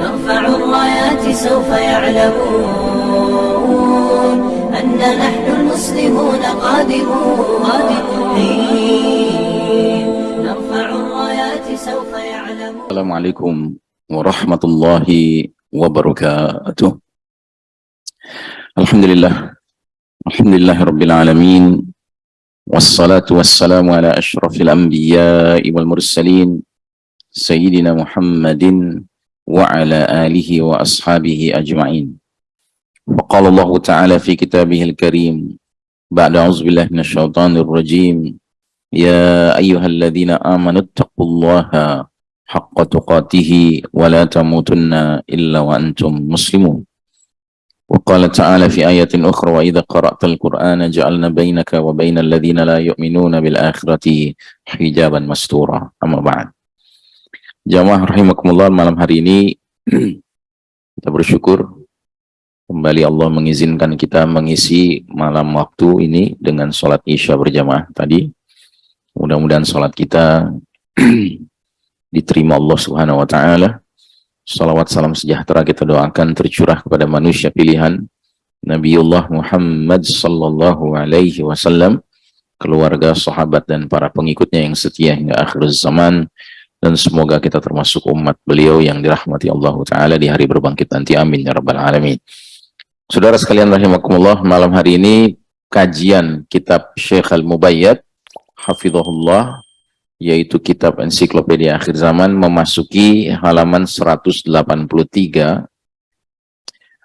نرفع الرايات سوف يعلمون أن نحن المسلمون قادمون. نرفع الرايات سوف يعلمون. السلام عليكم ورحمة الله وبركاته. الحمد لله. الحمد لله رب العالمين. والصلاة والسلام على أشرف الأنبياء والمرسلين سيدنا محمد وعلى آله وأصحابه أجمعين. وقال الله تعالى في كتابه الكريم بعد أعوذ بالله من الشيطان الرجيم. يا أيها الذين آمنوا اتقوا الله حق تقاته ولا تموتن إلا وأنتم مسلمون. وقال تعالى في آية أخرى وإذا قرأت القرآن جعلنا بينك وبين الذين لا يؤمنون بالآخرة حجابا مستورا. أما بعد. Jamaah rahimakumullah malam hari ini kita bersyukur kembali Allah mengizinkan kita mengisi malam waktu ini dengan sholat isya berjamaah tadi. Mudah-mudahan sholat kita diterima Allah subhanahu wa ta'ala. Salawat salam sejahtera kita doakan tercurah kepada manusia pilihan. Nabiullah Muhammad sallallahu alaihi wasallam keluarga, sahabat dan para pengikutnya yang setia hingga akhir zaman dan semoga kita termasuk umat beliau yang dirahmati Allah Ta'ala di hari berbangkit nanti. Amin ya rabbal alamin. Saudara sekalian rahimakumullah malam hari ini kajian kitab Syekh Al-Mubayyad hafizahullah yaitu kitab ensiklopedia akhir zaman memasuki halaman 183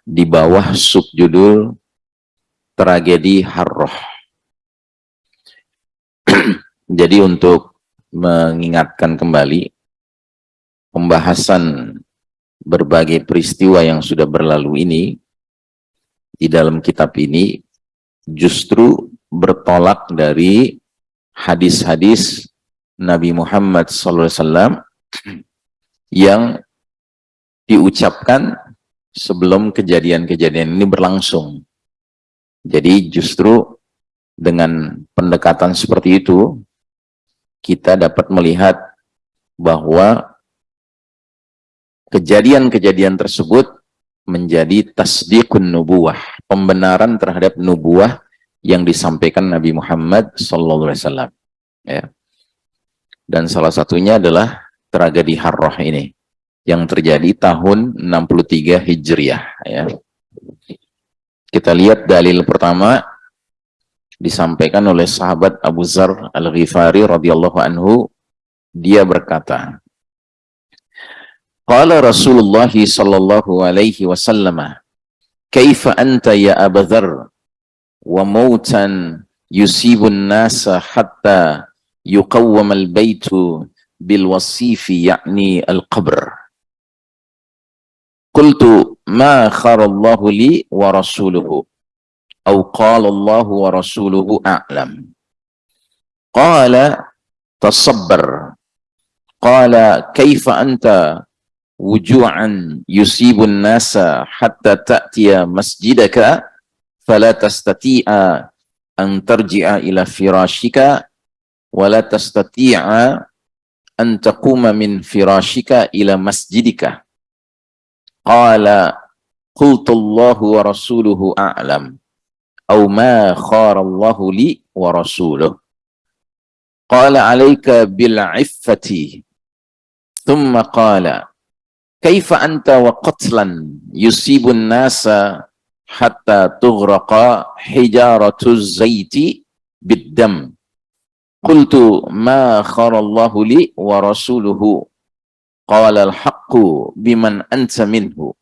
di bawah subjudul tragedi Harroh jadi untuk mengingatkan kembali pembahasan berbagai peristiwa yang sudah berlalu ini di dalam kitab ini justru bertolak dari hadis-hadis Nabi Muhammad SAW yang diucapkan sebelum kejadian-kejadian ini berlangsung. Jadi justru dengan pendekatan seperti itu, kita dapat melihat bahwa kejadian-kejadian tersebut menjadi tasdiqun nubuwah, pembenaran terhadap nubuah yang disampaikan Nabi Muhammad SAW. Ya. Dan salah satunya adalah tragedi Harrah ini yang terjadi tahun 63 Hijriah. Ya. Kita lihat dalil pertama disampaikan oleh sahabat Abu Zar Al-Ghifari radhiyallahu anhu dia berkata Qala Rasulullah sallallahu alaihi wasallam Kaifa anta ya Abu Dzar wa mautan yusibun nasa hatta yuqawwam al-baitu bil wasifi ya'ni al-qabr. Qultu ma khara Allah li wa rasuluhu أو قال الله ورسوله أعلم. قال تصبر. قال كيف أنت وجوعا يصيب الناس حتى تأتي مسجدك فلا تستطيع أن ترجع إلى فراشك ولا تستطيع أن تقوم من فراشك إلى مسجدك. قال قلت الله ورسوله أعلم. au ma kharallahu li wa rasuluh. Qala alaika bil iffati. Thumma qala kaifa anta wa qatlan yusibun nasa hatta tughraqa hijaratu zaiti biddam. Qultu ma kharallahu li wa rasuluhu. Qala al-haqqu biman anta minhu.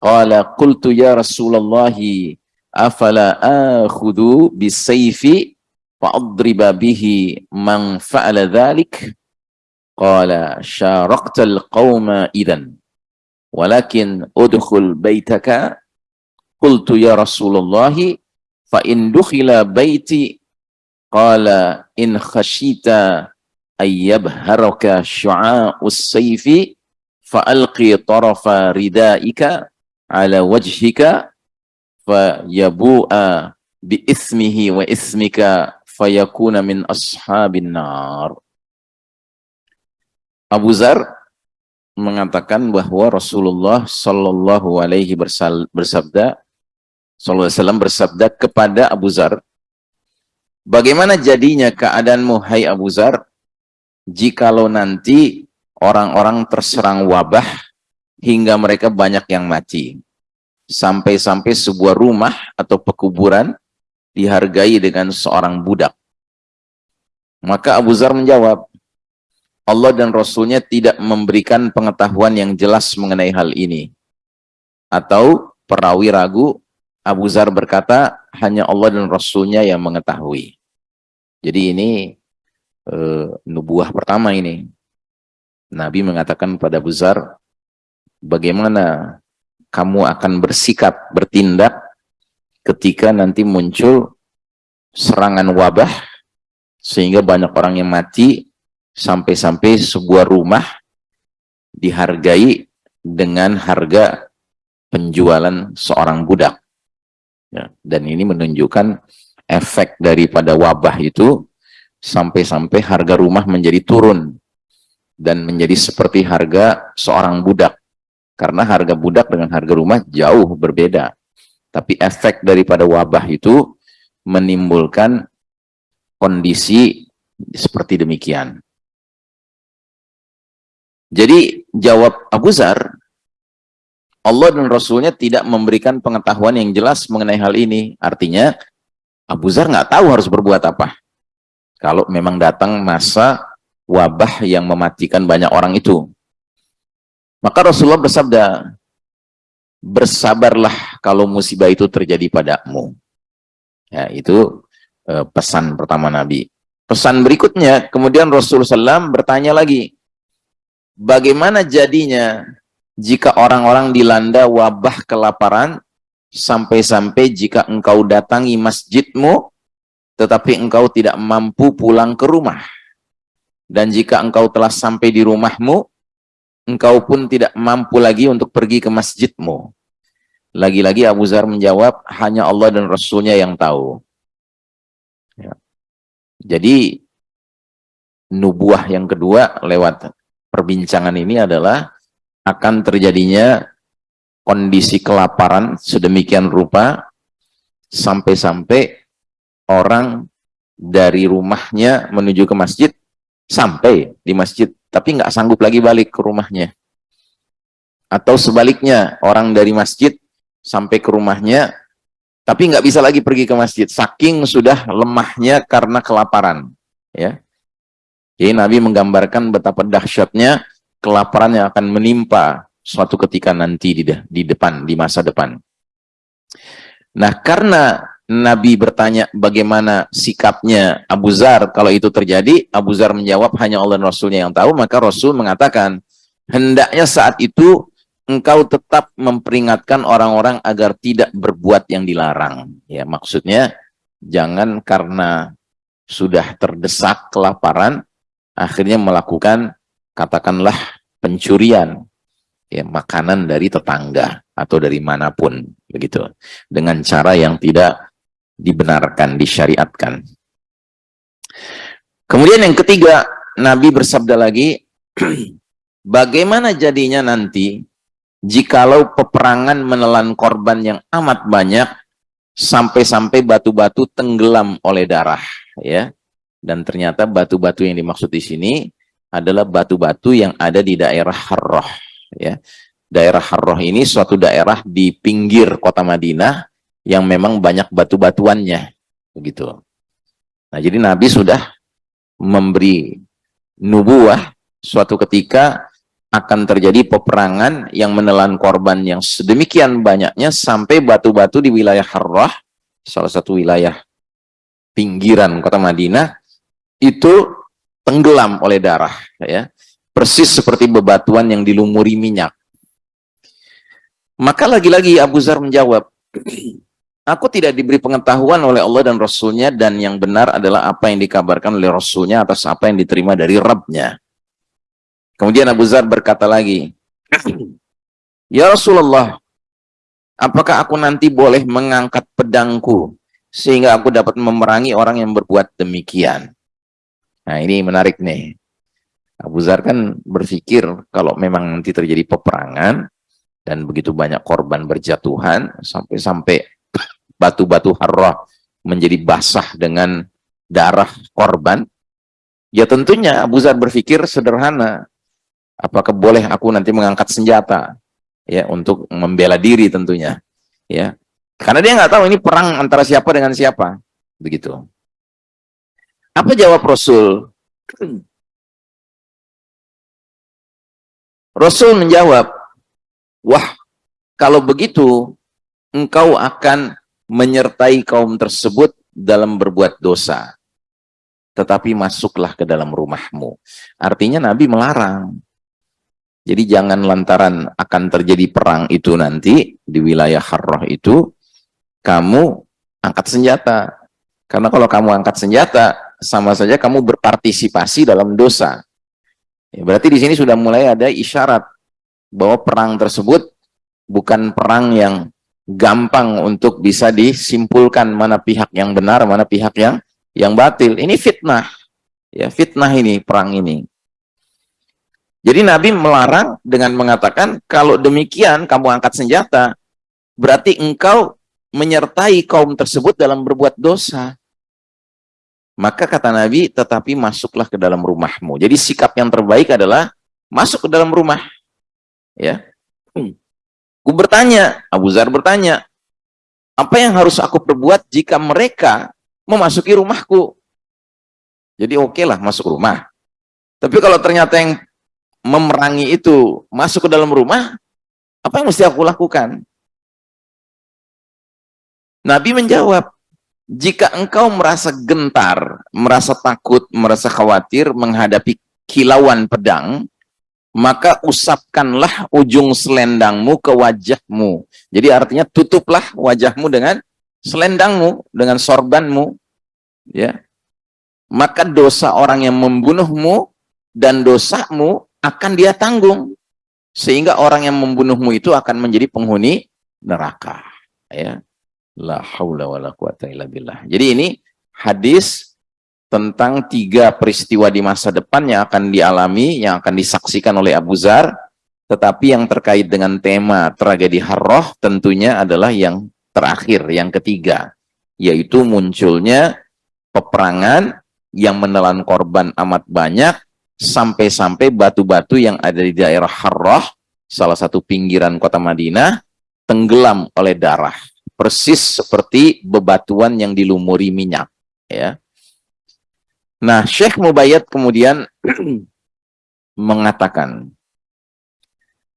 Qala qultu ya Rasulallahi afala akhudhu bisayfi fa'adriba bihi man fa'ala dhalik qala syaraqtal qawma idan walakin udkhul baitaka qultu ya rasulullah fa in dukhila baiti qala in khashita ayyabharaka syu'a'us sayfi fa'alqi tarafa ridaika ala wajhika fayabu'a bi ismihi wa ismika fayakuna min ashabin nar. Abu Zar mengatakan bahwa Rasulullah Shallallahu Alaihi bersabda, Sallallahu Alaihi Wasallam bersabda kepada Abu Zar, bagaimana jadinya keadaanmu Hai Abu Zar, jikalau nanti orang-orang terserang wabah hingga mereka banyak yang mati, sampai-sampai sebuah rumah atau pekuburan dihargai dengan seorang budak. Maka Abu Zar menjawab, Allah dan Rasulnya tidak memberikan pengetahuan yang jelas mengenai hal ini. Atau perawi ragu, Abu Zar berkata, hanya Allah dan Rasulnya yang mengetahui. Jadi ini e, nubuah pertama ini. Nabi mengatakan pada Abu Zar, bagaimana kamu akan bersikap, bertindak ketika nanti muncul serangan wabah, sehingga banyak orang yang mati, sampai-sampai sebuah rumah dihargai dengan harga penjualan seorang budak. Ya, dan ini menunjukkan efek daripada wabah itu sampai-sampai harga rumah menjadi turun dan menjadi seperti harga seorang budak. Karena harga budak dengan harga rumah jauh berbeda. Tapi efek daripada wabah itu menimbulkan kondisi seperti demikian. Jadi jawab Abu Zar, Allah dan Rasulnya tidak memberikan pengetahuan yang jelas mengenai hal ini. Artinya Abu Zar nggak tahu harus berbuat apa. Kalau memang datang masa wabah yang mematikan banyak orang itu. Maka Rasulullah bersabda, bersabarlah kalau musibah itu terjadi padamu. Ya, itu eh, pesan pertama Nabi. Pesan berikutnya, kemudian Rasulullah SAW bertanya lagi, bagaimana jadinya jika orang-orang dilanda wabah kelaparan sampai-sampai jika engkau datangi masjidmu tetapi engkau tidak mampu pulang ke rumah dan jika engkau telah sampai di rumahmu engkau pun tidak mampu lagi untuk pergi ke masjidmu. Lagi-lagi Abu Zar menjawab hanya Allah dan Rasulnya yang tahu. Ya. jadi nubuah yang kedua lewat perbincangan ini adalah akan terjadinya kondisi kelaparan sedemikian rupa sampai-sampai orang dari rumahnya menuju ke masjid sampai di masjid tapi nggak sanggup lagi balik ke rumahnya. Atau sebaliknya orang dari masjid sampai ke rumahnya tapi nggak bisa lagi pergi ke masjid. Saking sudah lemahnya karena kelaparan ya. Jadi Nabi menggambarkan betapa dahsyatnya kelaparan yang akan menimpa suatu ketika nanti di, di depan, di masa depan. Nah, karena Nabi bertanya bagaimana sikapnya Abu Zar. Kalau itu terjadi, Abu Zar menjawab hanya Allah dan Rasulnya yang tahu, maka Rasul mengatakan, hendaknya saat itu engkau tetap memperingatkan orang-orang agar tidak berbuat yang dilarang. Ya, maksudnya jangan karena sudah terdesak kelaparan, akhirnya melakukan katakanlah pencurian ya makanan dari tetangga atau dari mana pun begitu. Dengan cara yang tidak dibenarkan disyariatkan kemudian yang ketiga Nabi bersabda lagi bagaimana jadinya nanti jikalau peperangan menelan korban yang amat banyak sampai-sampai batu-batu tenggelam oleh darah ya dan ternyata batu-batu yang dimaksud di sini adalah batu-batu yang ada di daerah Harroh. Ya. Daerah Harroh ini suatu daerah di pinggir kota Madinah yang memang banyak batu-batuannya. Begitu. Nah, jadi Nabi sudah memberi nubuah suatu ketika akan terjadi peperangan yang menelan korban yang sedemikian banyaknya sampai batu-batu di wilayah Harrah, salah satu wilayah pinggiran kota Madinah, itu tenggelam oleh darah ya persis seperti bebatuan yang dilumuri minyak maka lagi-lagi Abu Zar menjawab aku tidak diberi pengetahuan oleh Allah dan Rasulnya dan yang benar adalah apa yang dikabarkan oleh Rasulnya atas apa yang diterima dari Rabbnya kemudian Abu Zar berkata lagi Ya Rasulullah apakah aku nanti boleh mengangkat pedangku sehingga aku dapat memerangi orang yang berbuat demikian Nah ini menarik nih. Abu Zar kan berpikir kalau memang nanti terjadi peperangan dan begitu banyak korban berjatuhan sampai-sampai batu-batu harrah menjadi basah dengan darah korban, ya tentunya Abu Zar berpikir sederhana, apakah boleh aku nanti mengangkat senjata ya untuk membela diri tentunya, ya karena dia nggak tahu ini perang antara siapa dengan siapa, begitu. Apa jawab Rasul? Rasul menjawab, wah kalau begitu engkau akan menyertai kaum tersebut dalam berbuat dosa. Tetapi masuklah ke dalam rumahmu. Artinya Nabi melarang. Jadi jangan lantaran akan terjadi perang itu nanti di wilayah Harrah itu, kamu angkat senjata. Karena kalau kamu angkat senjata, sama saja kamu berpartisipasi dalam dosa. Ya, berarti di sini sudah mulai ada isyarat bahwa perang tersebut bukan perang yang gampang untuk bisa disimpulkan mana pihak yang benar, mana pihak yang yang batil. Ini fitnah. Ya, fitnah ini perang ini. Jadi Nabi melarang dengan mengatakan kalau demikian kamu angkat senjata, berarti engkau menyertai kaum tersebut dalam berbuat dosa. Maka kata Nabi, tetapi masuklah ke dalam rumahmu. Jadi sikap yang terbaik adalah masuk ke dalam rumah. Ya. Aku bertanya, Abu Zar bertanya, apa yang harus aku perbuat jika mereka memasuki rumahku? Jadi oke okay lah masuk rumah. Tapi kalau ternyata yang memerangi itu masuk ke dalam rumah, apa yang mesti aku lakukan? Nabi menjawab, jika engkau merasa gentar, merasa takut, merasa khawatir menghadapi kilauan pedang, maka usapkanlah ujung selendangmu ke wajahmu. Jadi artinya tutuplah wajahmu dengan selendangmu, dengan sorbanmu. ya. Maka dosa orang yang membunuhmu dan dosamu akan dia tanggung. Sehingga orang yang membunuhmu itu akan menjadi penghuni neraka. Ya. La haula wa. Jadi ini hadis tentang tiga peristiwa di masa depan yang akan dialami, yang akan disaksikan oleh Abu Zar, tetapi yang terkait dengan tema tragedi Harroh tentunya adalah yang terakhir, yang ketiga, yaitu munculnya peperangan yang menelan korban amat banyak, sampai-sampai batu-batu yang ada di daerah Harroh, salah satu pinggiran kota Madinah, tenggelam oleh darah. Persis seperti bebatuan yang dilumuri minyak ya nah Syekh Mubayyad kemudian mengatakan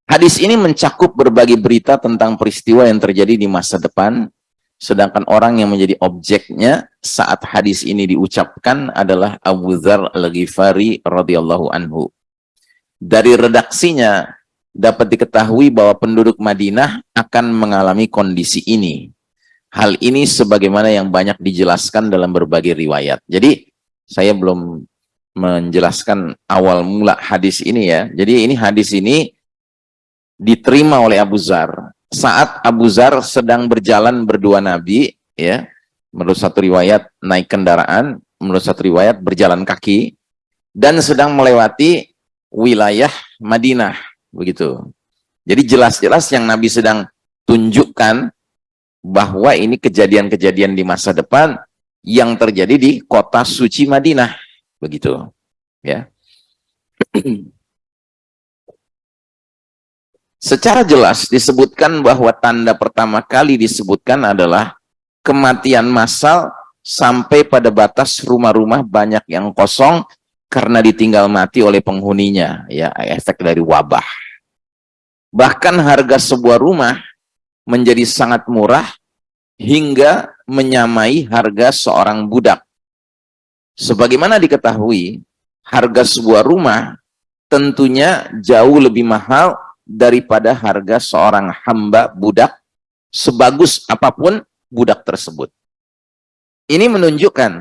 hadis ini mencakup berbagai berita tentang peristiwa yang terjadi di masa depan sedangkan orang yang menjadi objeknya saat hadis ini diucapkan adalah Abu Dzar Al-Ghifari radhiyallahu anhu dari redaksinya dapat diketahui bahwa penduduk Madinah akan mengalami kondisi ini hal ini sebagaimana yang banyak dijelaskan dalam berbagai riwayat. Jadi saya belum menjelaskan awal mula hadis ini ya. Jadi ini hadis ini diterima oleh Abu Zar saat Abu Zar sedang berjalan berdua Nabi ya. Menurut satu riwayat naik kendaraan, menurut satu riwayat berjalan kaki dan sedang melewati wilayah Madinah begitu. Jadi jelas-jelas yang Nabi sedang tunjukkan bahwa ini kejadian-kejadian di masa depan yang terjadi di kota suci Madinah. Begitu ya. Secara jelas disebutkan bahwa tanda pertama kali disebutkan adalah kematian massal sampai pada batas rumah-rumah banyak yang kosong karena ditinggal mati oleh penghuninya ya efek dari wabah. Bahkan harga sebuah rumah menjadi sangat murah hingga menyamai harga seorang budak. Sebagaimana diketahui, harga sebuah rumah tentunya jauh lebih mahal daripada harga seorang hamba budak sebagus apa pun budak tersebut. Ini menunjukkan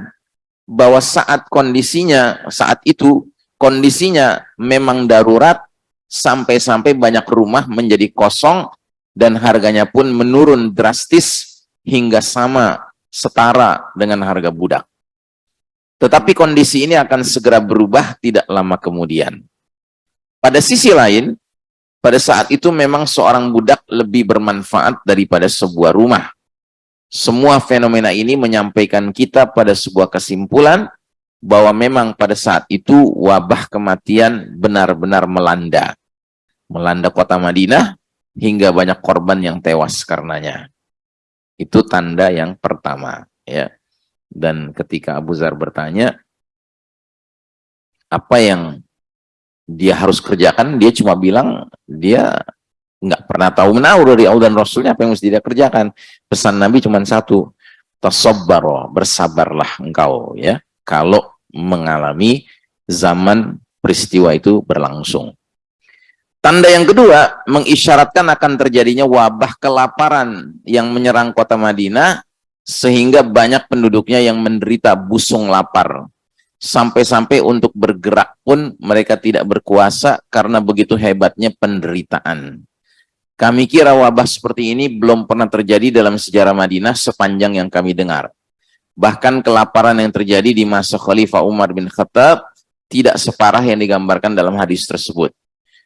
bahwa saat kondisinya, saat itu kondisinya memang darurat sampai-sampai banyak rumah menjadi kosong dan harganya pun menurun drastis hingga sama setara dengan harga budak. Tetapi kondisi ini akan segera berubah tidak lama kemudian. pada sisi lain, pada saat itu memang seorang budak lebih bermanfaat daripada sebuah rumah. Semua fenomena ini menyampaikan kita pada sebuah kesimpulan bahwa memang pada saat itu wabah kematian benar-benar melanda. Melanda kota Madinah hingga banyak korban yang tewas karenanya. Itu tanda yang pertama. ya. Dan ketika Abu Zar bertanya, apa yang dia harus kerjakan, dia cuma bilang dia nggak pernah tahu menahu dari Allah dan Rasulnya apa yang mesti dia kerjakan. Pesan Nabi cuma satu, tasabbaro, bersabarlah engkau ya kalau mengalami zaman peristiwa itu berlangsung. Tanda yang kedua mengisyaratkan akan terjadinya wabah kelaparan yang menyerang kota Madinah sehingga banyak penduduknya yang menderita busung lapar sampai-sampai untuk bergerak pun mereka tidak berkuasa karena begitu hebatnya penderitaan. Kami kira wabah seperti ini belum pernah terjadi dalam sejarah Madinah sepanjang yang kami dengar. Bahkan kelaparan yang terjadi di masa Khalifah Umar bin Khattab tidak separah yang digambarkan dalam hadis tersebut.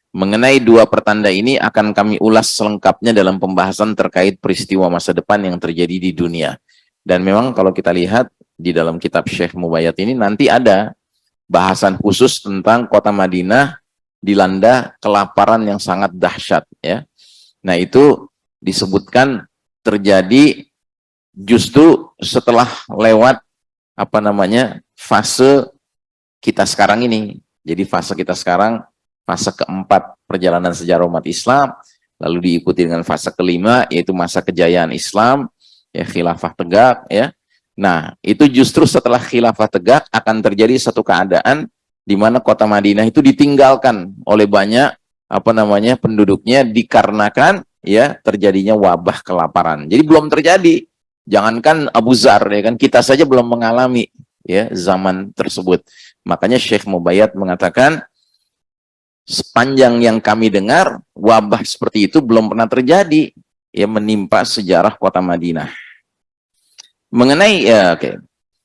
Mengenai dua pertanda ini akan kami ulas selengkapnya dalam pembahasan terkait peristiwa masa depan yang terjadi di dunia. Dan memang kalau kita lihat di dalam kitab Syekh Mubayyat ini nanti ada bahasan khusus tentang kota Madinah dilanda kelaparan yang sangat dahsyat ya. Nah, itu disebutkan terjadi justru setelah lewat apa namanya fase kita sekarang ini. Jadi fase kita sekarang fase keempat perjalanan sejarah umat Islam, lalu diikuti dengan fase kelima yaitu masa kejayaan Islam, ya khilafah tegak ya Nah, itu justru setelah khilafah tegak akan terjadi satu keadaan di mana kota Madinah itu ditinggalkan oleh banyak apa namanya penduduknya dikarenakan ya terjadinya wabah kelaparan. Jadi belum terjadi. Jangankan Abu Zar ya kan kita saja belum mengalami ya zaman tersebut. Makanya Syekh Mubayyad mengatakan sepanjang yang kami dengar wabah seperti itu belum pernah terjadi ya menimpa sejarah kota Madinah. Mengenai ya oke. Okay.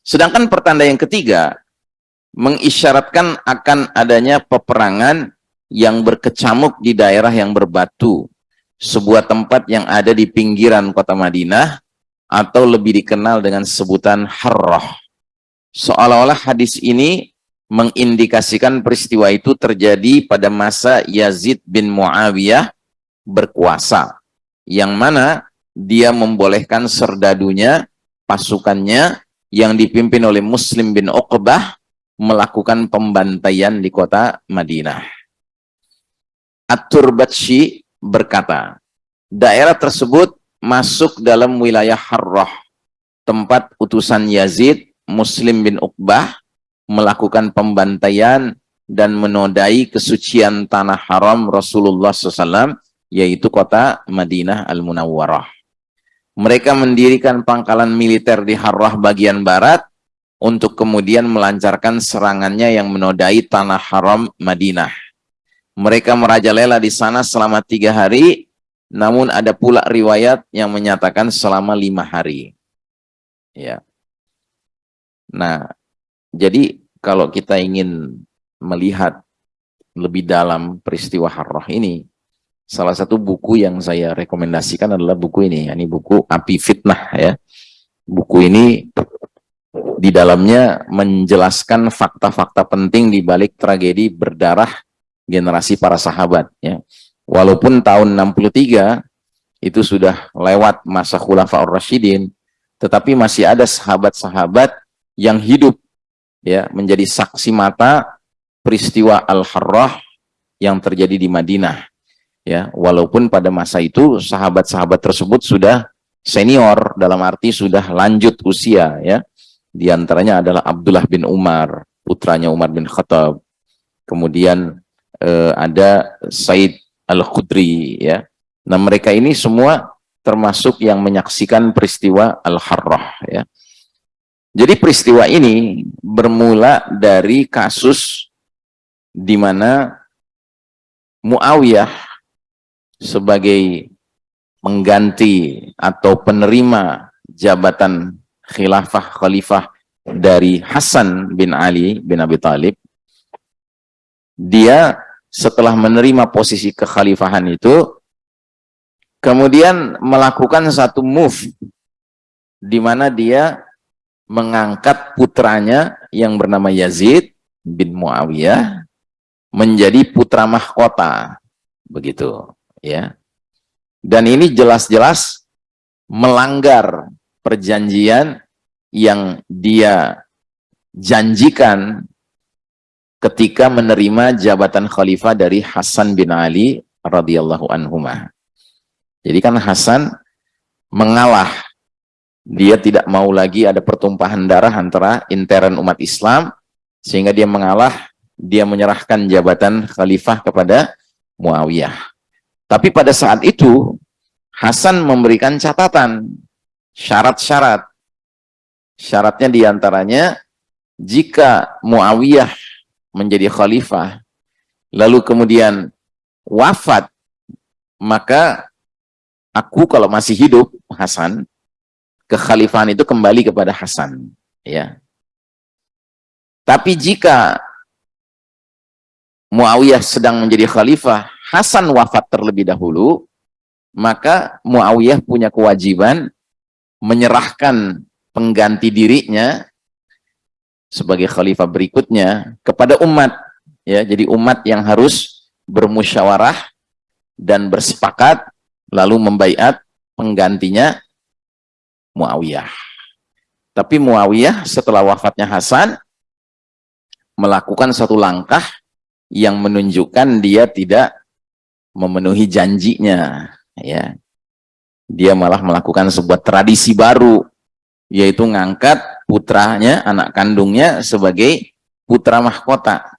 Sedangkan pertanda yang ketiga mengisyaratkan akan adanya peperangan yang berkecamuk di daerah yang berbatu, sebuah tempat yang ada di pinggiran kota Madinah atau lebih dikenal dengan sebutan Harrah. Seolah-olah hadis ini mengindikasikan peristiwa itu terjadi pada masa Yazid bin Muawiyah berkuasa, yang mana dia membolehkan serdadunya pasukannya yang dipimpin oleh Muslim bin Uqbah melakukan pembantaian di kota Madinah. At-Turbatshi berkata, daerah tersebut masuk dalam wilayah Harrah, tempat utusan Yazid, Muslim bin Uqbah, melakukan pembantaian dan menodai kesucian tanah haram Rasulullah SAW, yaitu kota Madinah Al-Munawwarah. Mereka mendirikan pangkalan militer di Harrah bagian barat untuk kemudian melancarkan serangannya yang menodai tanah haram Madinah. Mereka merajalela di sana selama tiga hari, namun ada pula riwayat yang menyatakan selama lima hari. Ya. Nah, jadi kalau kita ingin melihat lebih dalam peristiwa Harrah ini, salah satu buku yang saya rekomendasikan adalah buku ini, ini buku Api Fitnah ya. Buku ini di dalamnya menjelaskan fakta-fakta penting di balik tragedi berdarah generasi para sahabat ya. Walaupun tahun 63 itu sudah lewat masa Khulafaur Rasyidin, tetapi masih ada sahabat-sahabat yang hidup ya menjadi saksi mata peristiwa Al-Harrah yang terjadi di Madinah ya. Walaupun pada masa itu sahabat-sahabat tersebut sudah senior dalam arti sudah lanjut usia ya. Di antaranya adalah Abdullah bin Umar putranya Umar bin Khattab. Kemudian eh, ada Said Al-Khudri ya. Nah mereka ini semua termasuk yang menyaksikan peristiwa Al-Harrah ya jadi peristiwa ini bermula dari kasus di mana Muawiyah sebagai mengganti atau penerima jabatan khilafah khalifah dari Hasan bin Ali bin Abi Talib dia setelah menerima posisi kekhalifahan itu kemudian melakukan satu move di mana dia mengangkat putranya yang bernama Yazid bin Muawiyah menjadi putra mahkota begitu ya dan ini jelas-jelas melanggar perjanjian yang dia janjikan ketika menerima jabatan khalifah dari Hasan bin Ali radhiyallahu anhu. Jadi kan Hasan mengalah. Dia tidak mau lagi ada pertumpahan darah antara intern umat Islam sehingga dia mengalah, dia menyerahkan jabatan khalifah kepada Muawiyah. Tapi pada saat itu Hasan memberikan catatan, syarat-syarat. Syaratnya di antaranya jika Muawiyah menjadi khalifah, lalu kemudian wafat, maka aku kalau masih hidup, Hasan, kekhalifahan itu kembali kepada Hasan. ya. Tapi jika Muawiyah sedang menjadi khalifah, Hasan wafat terlebih dahulu, maka Muawiyah punya kewajiban menyerahkan pengganti dirinya sebagai khalifah berikutnya kepada umat ya jadi umat yang harus bermusyawarah dan bersepakat lalu membaiat penggantinya Muawiyah tapi Muawiyah setelah wafatnya Hasan melakukan satu langkah yang menunjukkan dia tidak memenuhi janjinya ya dia malah melakukan sebuah tradisi baru yaitu ngangkat putranya, anak kandungnya sebagai putra mahkota.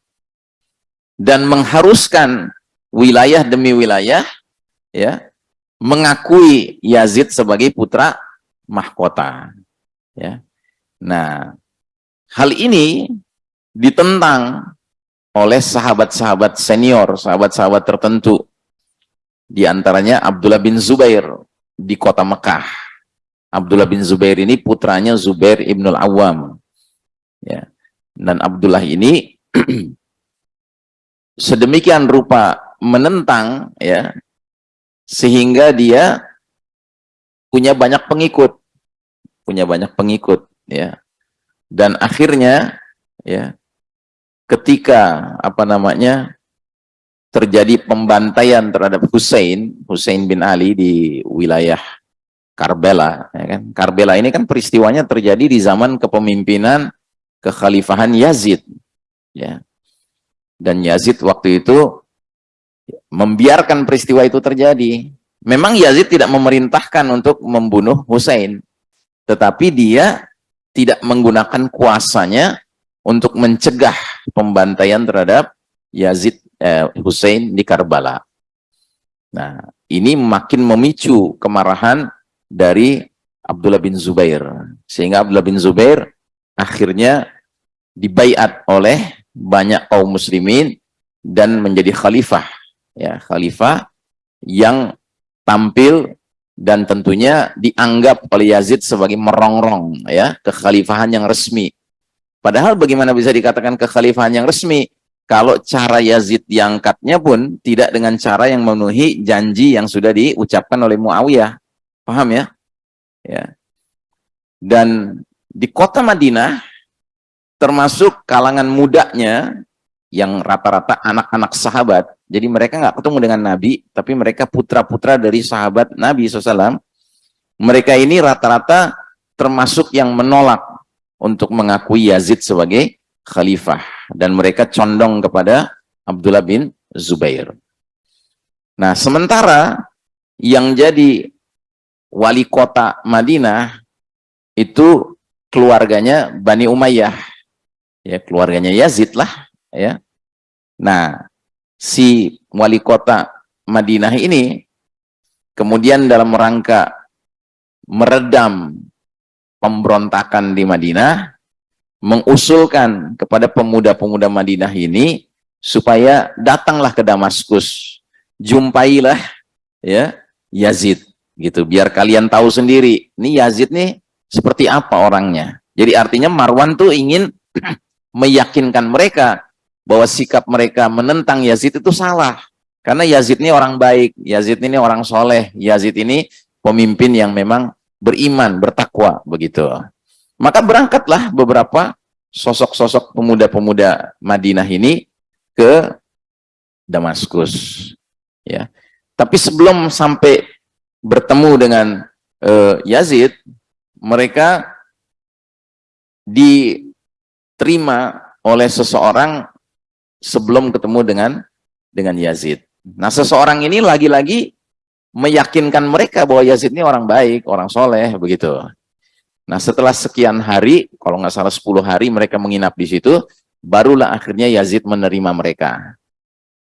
Dan mengharuskan wilayah demi wilayah ya mengakui Yazid sebagai putra mahkota. Ya. Nah, hal ini ditentang oleh sahabat-sahabat senior, sahabat-sahabat tertentu. Di antaranya Abdullah bin Zubair di kota Mekah Abdullah bin Zubair ini putranya Zubair ibnul Awam. Ya. Dan Abdullah ini sedemikian rupa menentang ya sehingga dia punya banyak pengikut punya banyak pengikut ya dan akhirnya ya ketika apa namanya terjadi pembantaian terhadap Hussein Hussein bin Ali di wilayah Karbela. Ya kan? Karbela ini kan peristiwanya terjadi di zaman kepemimpinan kekhalifahan Yazid. Ya. Dan Yazid waktu itu membiarkan peristiwa itu terjadi. Memang Yazid tidak memerintahkan untuk membunuh Hussein. Tetapi dia tidak menggunakan kuasanya untuk mencegah pembantaian terhadap Yazid eh, Hussein di Karbala. Nah, ini makin memicu kemarahan dari Abdullah bin Zubair. Sehingga Abdullah bin Zubair akhirnya dibaiat oleh banyak kaum muslimin dan menjadi khalifah. Ya, khalifah yang tampil dan tentunya dianggap oleh Yazid sebagai merongrong ya kekhalifahan yang resmi. Padahal bagaimana bisa dikatakan kekhalifahan yang resmi kalau cara Yazid diangkatnya pun tidak dengan cara yang memenuhi janji yang sudah diucapkan oleh Muawiyah. Paham ya? Ya. Dan di kota Madinah, termasuk kalangan mudanya, yang rata-rata anak-anak sahabat, jadi mereka nggak ketemu dengan Nabi, tapi mereka putra-putra dari sahabat Nabi SAW. Mereka ini rata-rata termasuk yang menolak untuk mengakui Yazid sebagai khalifah. Dan mereka condong kepada Abdullah bin Zubair. Nah, sementara yang jadi wali kota Madinah itu keluarganya Bani Umayyah. Ya, keluarganya Yazid lah, ya. Nah, si wali kota Madinah ini kemudian dalam rangka meredam pemberontakan di Madinah mengusulkan kepada pemuda-pemuda Madinah ini supaya datanglah ke Damaskus jumpailah ya Yazid gitu biar kalian tahu sendiri ini Yazid nih seperti apa orangnya. Jadi artinya Marwan tuh ingin meyakinkan mereka bahwa sikap mereka menentang Yazid itu salah. Karena Yazid ini orang baik, Yazid ini orang soleh, Yazid ini pemimpin yang memang beriman, bertakwa, begitu. Maka berangkatlah beberapa sosok-sosok pemuda-pemuda Madinah ini ke Damaskus. Ya, tapi sebelum sampai bertemu dengan uh, Yazid, mereka diterima oleh seseorang sebelum ketemu dengan dengan Yazid. Nah, seseorang ini lagi-lagi meyakinkan mereka bahwa Yazid ini orang baik, orang soleh, begitu. Nah, setelah sekian hari, kalau nggak salah 10 hari mereka menginap di situ, barulah akhirnya Yazid menerima mereka.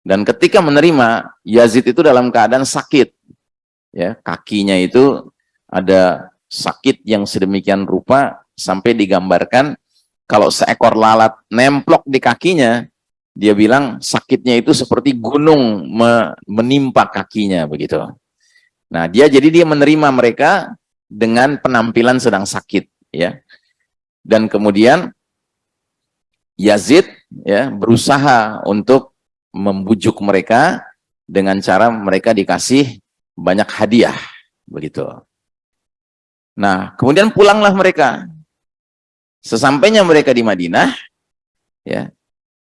Dan ketika menerima, Yazid itu dalam keadaan sakit. Ya, kakinya itu ada sakit yang sedemikian rupa sampai digambarkan kalau seekor lalat nemplok di kakinya, dia bilang sakitnya itu seperti gunung menimpa kakinya begitu. Nah, dia jadi dia menerima mereka dengan penampilan sedang sakit ya. Dan kemudian Yazid ya berusaha untuk membujuk mereka dengan cara mereka dikasih banyak hadiah begitu. Nah, kemudian pulanglah mereka. Sesampainya mereka di Madinah ya,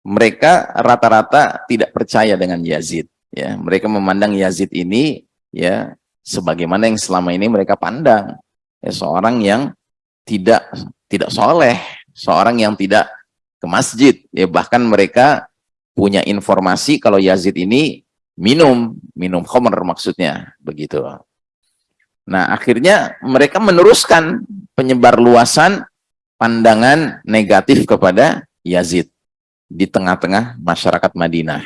mereka rata-rata tidak percaya dengan Yazid ya. Mereka memandang Yazid ini ya sebagaimana yang selama ini mereka pandang ya seorang yang tidak tidak soleh seorang yang tidak ke masjid ya. Bahkan mereka punya informasi kalau Yazid ini minum minum khamr maksudnya begitu. Nah akhirnya mereka meneruskan penyebar luasan pandangan negatif kepada Yazid di tengah-tengah masyarakat Madinah.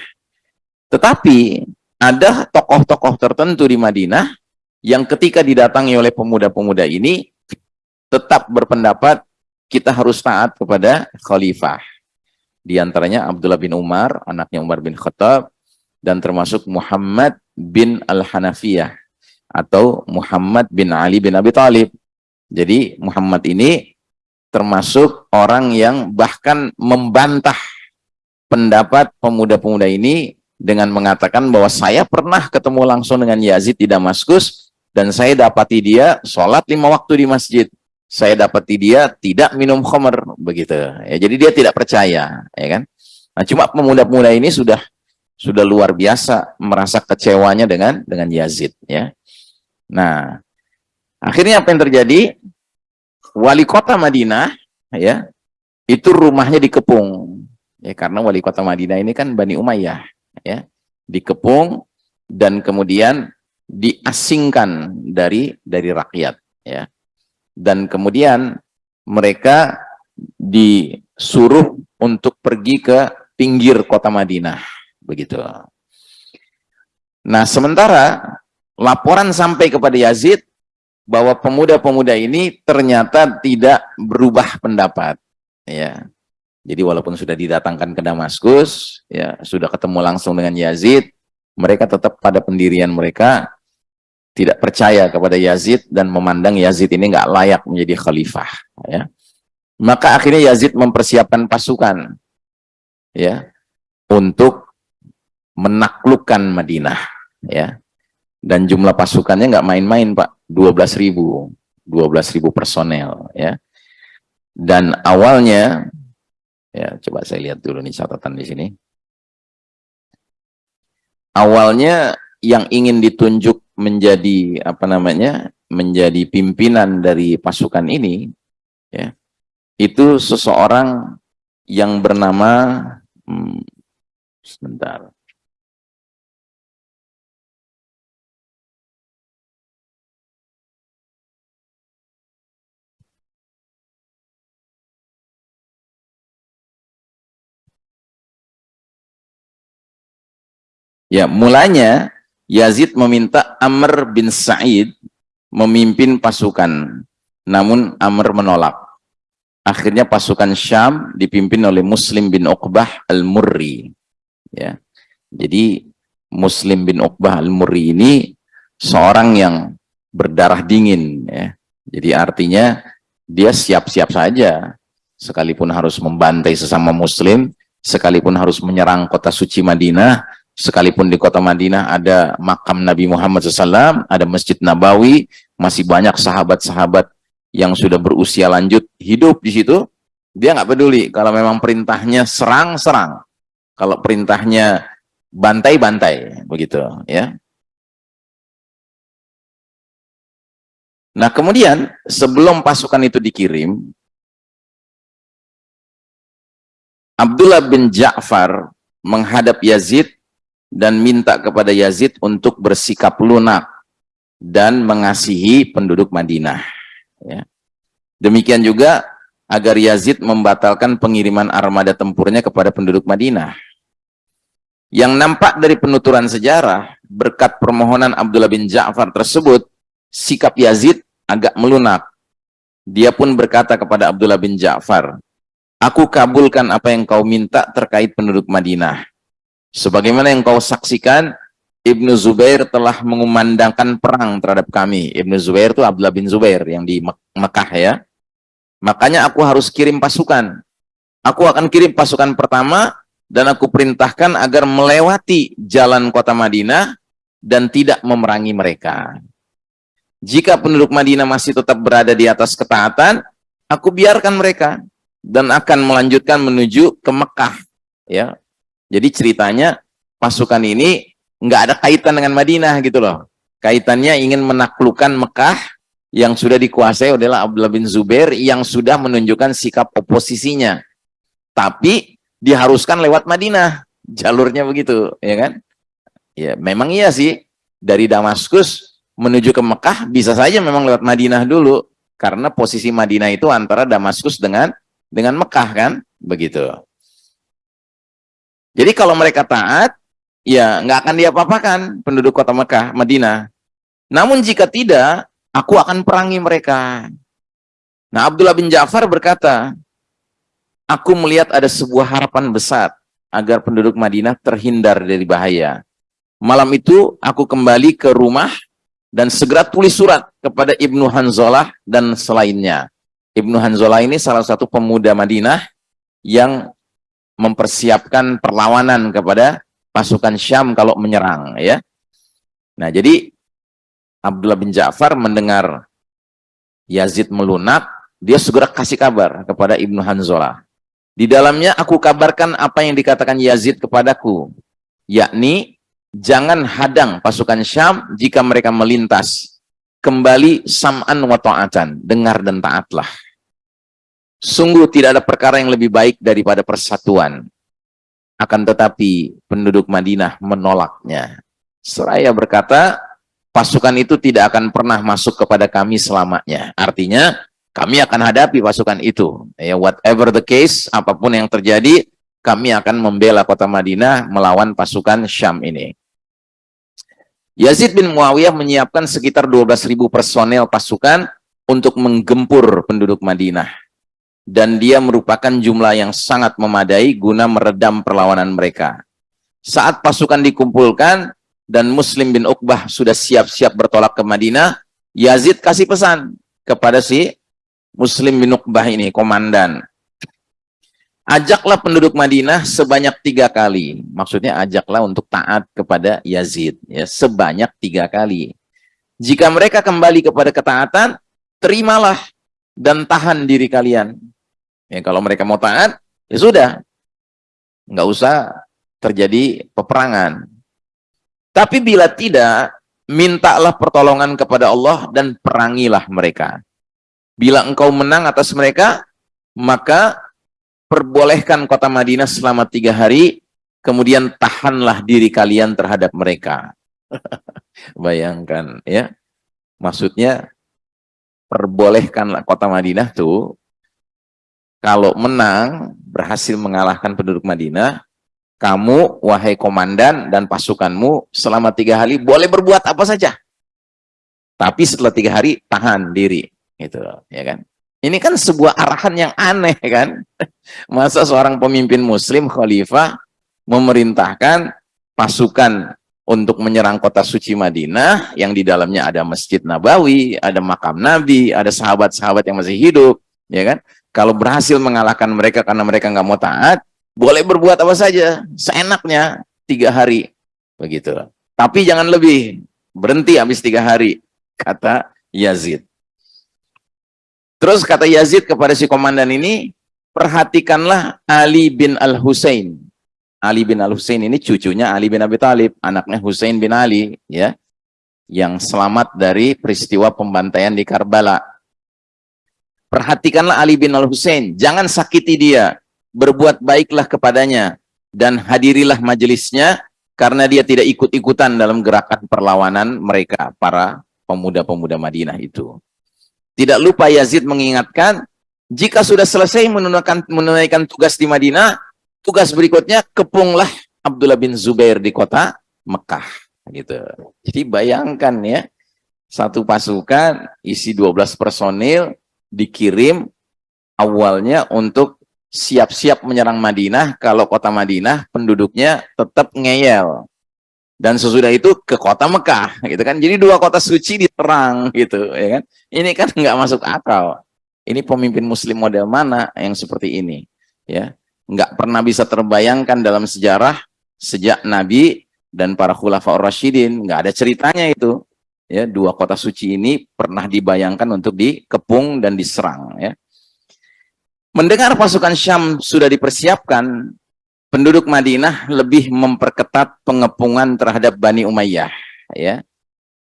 Tetapi ada tokoh-tokoh tertentu di Madinah yang ketika didatangi oleh pemuda-pemuda ini tetap berpendapat kita harus taat kepada khalifah. Di antaranya Abdullah bin Umar, anaknya Umar bin Khattab, dan termasuk Muhammad bin Al-Hanafiyah atau Muhammad bin Ali bin Abi Talib. Jadi Muhammad ini termasuk orang yang bahkan membantah pendapat pemuda-pemuda ini dengan mengatakan bahwa saya pernah ketemu langsung dengan Yazid di Damaskus dan saya dapati dia sholat lima waktu di masjid. Saya dapati dia tidak minum khamr begitu. Ya, jadi dia tidak percaya, ya kan? Nah, cuma pemuda-pemuda ini sudah sudah luar biasa merasa kecewanya dengan dengan Yazid, ya. Nah, akhirnya apa yang terjadi? Wali kota Madinah, ya, itu rumahnya dikepung ya karena wali kota Madinah ini kan Bani Umayyah ya. Dikepung dan kemudian diasingkan dari dari rakyat ya. Dan kemudian mereka disuruh untuk pergi ke pinggir kota Madinah begitu. Nah sementara laporan sampai kepada Yazid bahwa pemuda-pemuda ini ternyata tidak berubah pendapat ya jadi walaupun sudah didatangkan ke Damaskus, ya sudah ketemu langsung dengan Yazid, mereka tetap pada pendirian mereka tidak percaya kepada Yazid dan memandang Yazid ini nggak layak menjadi khalifah. Ya. Maka akhirnya Yazid mempersiapkan pasukan, ya, untuk menaklukkan Madinah, ya. Dan jumlah pasukannya nggak main-main, Pak, 12 ribu, 12 ribu personel, ya. Dan awalnya Ya, coba saya lihat dulu nih catatan di sini. Awalnya yang ingin ditunjuk menjadi apa namanya? menjadi pimpinan dari pasukan ini ya. Itu seseorang yang bernama hmm, sebentar. Ya, mulanya Yazid meminta Amr bin Sa'id memimpin pasukan. Namun Amr menolak. Akhirnya pasukan Syam dipimpin oleh Muslim bin Uqbah al-Murri. Ya. Jadi Muslim bin Uqbah al-Murri ini seorang yang berdarah dingin ya. Jadi artinya dia siap-siap saja sekalipun harus membantai sesama muslim, sekalipun harus menyerang kota suci Madinah, sekalipun di kota Madinah ada makam Nabi Muhammad SAW, ada Masjid Nabawi, masih banyak sahabat-sahabat yang sudah berusia lanjut hidup di situ, dia nggak peduli kalau memang perintahnya serang-serang, kalau perintahnya bantai-bantai, begitu ya. Nah kemudian sebelum pasukan itu dikirim, Abdullah bin Ja'far menghadap Yazid dan minta kepada Yazid untuk bersikap lunak dan mengasihi penduduk Madinah. Ya. Demikian juga agar Yazid membatalkan pengiriman armada tempurnya kepada penduduk Madinah. Yang nampak dari penuturan sejarah, berkat permohonan Abdullah bin Ja'far tersebut, sikap Yazid agak melunak. Dia pun berkata kepada Abdullah bin Ja'far, Aku kabulkan apa yang kau minta terkait penduduk Madinah. Sebagaimana yang kau saksikan, Ibnu Zubair telah mengumandangkan perang terhadap kami. Ibnu Zubair itu Abdullah bin Zubair yang di Mekah ya. Makanya aku harus kirim pasukan. Aku akan kirim pasukan pertama dan aku perintahkan agar melewati jalan kota Madinah dan tidak memerangi mereka. Jika penduduk Madinah masih tetap berada di atas ketaatan, aku biarkan mereka dan akan melanjutkan menuju ke Mekah. Ya, jadi ceritanya pasukan ini nggak ada kaitan dengan Madinah gitu loh. Kaitannya ingin menaklukkan Mekah yang sudah dikuasai adalah Abdullah bin Zubair yang sudah menunjukkan sikap oposisinya. Tapi diharuskan lewat Madinah, jalurnya begitu, ya kan? Ya, memang iya sih. Dari Damaskus menuju ke Mekah bisa saja memang lewat Madinah dulu karena posisi Madinah itu antara Damaskus dengan dengan Mekah kan, begitu. Jadi kalau mereka taat, ya nggak akan diapa-apakan penduduk kota Mekah, Madinah. Namun jika tidak, aku akan perangi mereka. Nah, Abdullah bin Ja'far berkata, aku melihat ada sebuah harapan besar agar penduduk Madinah terhindar dari bahaya. Malam itu aku kembali ke rumah dan segera tulis surat kepada Ibnu Hanzalah dan selainnya. Ibnu Hanzalah ini salah satu pemuda Madinah yang mempersiapkan perlawanan kepada pasukan Syam kalau menyerang ya. Nah, jadi Abdullah bin Ja'far mendengar Yazid melunak, dia segera kasih kabar kepada Ibnu Hanzalah. Di dalamnya aku kabarkan apa yang dikatakan Yazid kepadaku, yakni jangan hadang pasukan Syam jika mereka melintas. Kembali sam'an wa ta'atan, dengar dan taatlah. Sungguh tidak ada perkara yang lebih baik daripada persatuan. Akan tetapi penduduk Madinah menolaknya. Seraya berkata, pasukan itu tidak akan pernah masuk kepada kami selamanya. Artinya, kami akan hadapi pasukan itu. Ya, whatever the case, apa pun yang terjadi, kami akan membela kota Madinah melawan pasukan Syam ini. Yazid bin Muawiyah menyiapkan sekitar 12.000 personel pasukan untuk menggempur penduduk Madinah dan dia merupakan jumlah yang sangat memadai guna meredam perlawanan mereka. Saat pasukan dikumpulkan dan Muslim bin Uqbah sudah siap-siap bertolak ke Madinah, Yazid kasih pesan kepada si Muslim bin Uqbah ini, komandan. Ajaklah penduduk Madinah sebanyak tiga kali. Maksudnya ajaklah untuk taat kepada Yazid. ya Sebanyak tiga kali. Jika mereka kembali kepada ketaatan, terimalah dan tahan diri kalian. Ya, kalau mereka mau taat, ya sudah. Nggak usah terjadi peperangan. Tapi bila tidak, mintalah pertolongan kepada Allah dan perangilah mereka. Bila engkau menang atas mereka, maka perbolehkan kota Madinah selama tiga hari, kemudian tahanlah diri kalian terhadap mereka. Bayangkan ya. Maksudnya, perbolehkanlah kota Madinah tuh kalau menang, berhasil mengalahkan penduduk Madinah, kamu, wahai komandan dan pasukanmu, selama tiga hari boleh berbuat apa saja. Tapi setelah tiga hari, tahan diri. Gitu, ya kan? Ini kan sebuah arahan yang aneh kan? Masa seorang pemimpin muslim, khalifah, memerintahkan pasukan untuk menyerang kota suci Madinah, yang di dalamnya ada Masjid Nabawi, ada makam Nabi, ada sahabat-sahabat yang masih hidup, ya kan? Kalau berhasil mengalahkan mereka karena mereka nggak mau taat, boleh berbuat apa saja seenaknya tiga hari begitu. Tapi jangan lebih berhenti habis tiga hari kata Yazid. Terus kata Yazid kepada si komandan ini perhatikanlah Ali bin Al-Husain Ali bin Al-Husain ini cucunya Ali bin Abi Thalib anaknya Husain bin Ali ya yang selamat dari peristiwa pembantaian di Karbala perhatikanlah Ali bin Al-Husain jangan sakiti dia berbuat baiklah kepadanya dan hadirilah majelisnya karena dia tidak ikut-ikutan dalam gerakan perlawanan mereka para pemuda-pemuda Madinah itu. Tidak lupa Yazid mengingatkan jika sudah selesai menunaikan, menunaikan tugas di Madinah, tugas berikutnya kepunglah Abdullah bin Zubair di kota Mekah. Gitu. Jadi bayangkan ya, satu pasukan isi 12 personil dikirim awalnya untuk siap-siap menyerang Madinah. Kalau kota Madinah penduduknya tetap ngeyel. Dan sesudah itu ke kota Mekah gitu kan. Jadi dua kota suci diterang gitu ya kan. Ini kan nggak masuk akal. Ini pemimpin muslim model mana yang seperti ini ya nggak pernah bisa terbayangkan dalam sejarah sejak Nabi dan para khulafa Rasyidin nggak ada ceritanya itu ya dua kota suci ini pernah dibayangkan untuk dikepung dan diserang ya Mendengar pasukan Syam sudah dipersiapkan, penduduk Madinah lebih memperketat pengepungan terhadap Bani Umayyah. Ya,